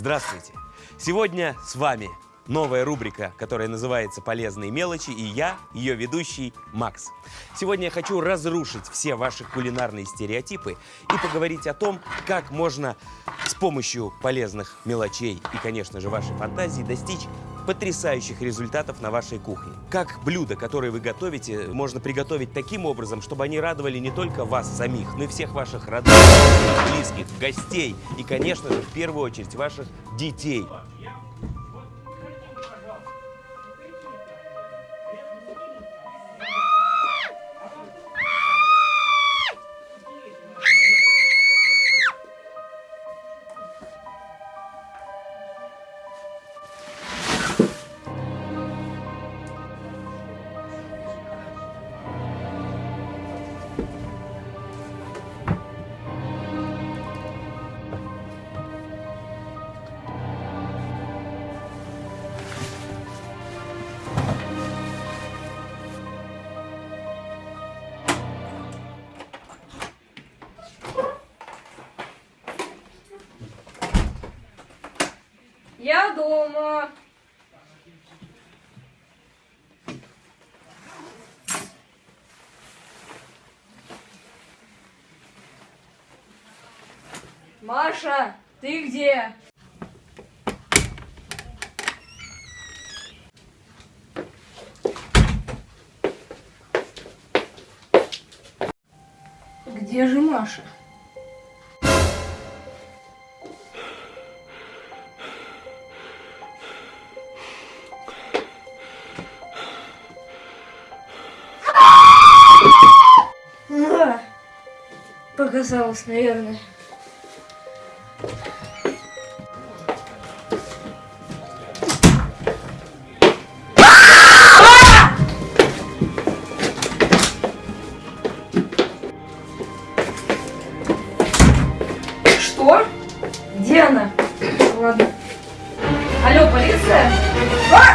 Здравствуйте! Сегодня с вами новая рубрика, которая называется «Полезные мелочи», и я, ее ведущий Макс. Сегодня я хочу разрушить все ваши кулинарные стереотипы и поговорить о том, как можно с помощью полезных мелочей и, конечно же, вашей фантазии достичь потрясающих результатов на вашей кухне. Как блюда, которые вы готовите, можно приготовить таким образом, чтобы они радовали не только вас самих, но и всех ваших родных, близких, гостей и, конечно же, в первую очередь ваших детей. Я дома. Маша, ты где? Где же Маша? Показалось, наверное. Что? Где она? Ладно. Алло, полиция? А!